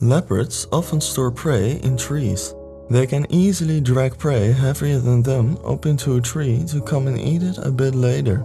Leopards often store prey in trees. They can easily drag prey heavier than them up into a tree to come and eat it a bit later.